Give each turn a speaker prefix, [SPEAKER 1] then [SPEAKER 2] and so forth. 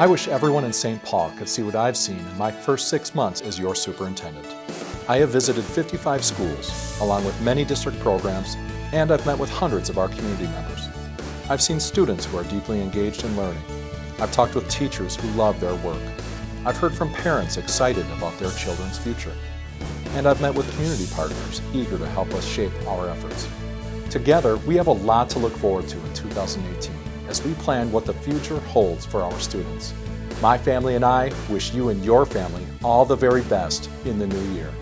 [SPEAKER 1] I wish everyone in St. Paul could see what I've seen in my first six months as your superintendent. I have visited 55 schools, along with many district programs, and I've met with hundreds of our community members. I've seen students who are deeply engaged in learning. I've talked with teachers who love their work. I've heard from parents excited about their children's future. And I've met with community partners eager to help us shape our efforts. Together, we have a lot to look forward to in 2018 as we plan what the future holds for our students. My family and I wish you and your family all the very best in the new year.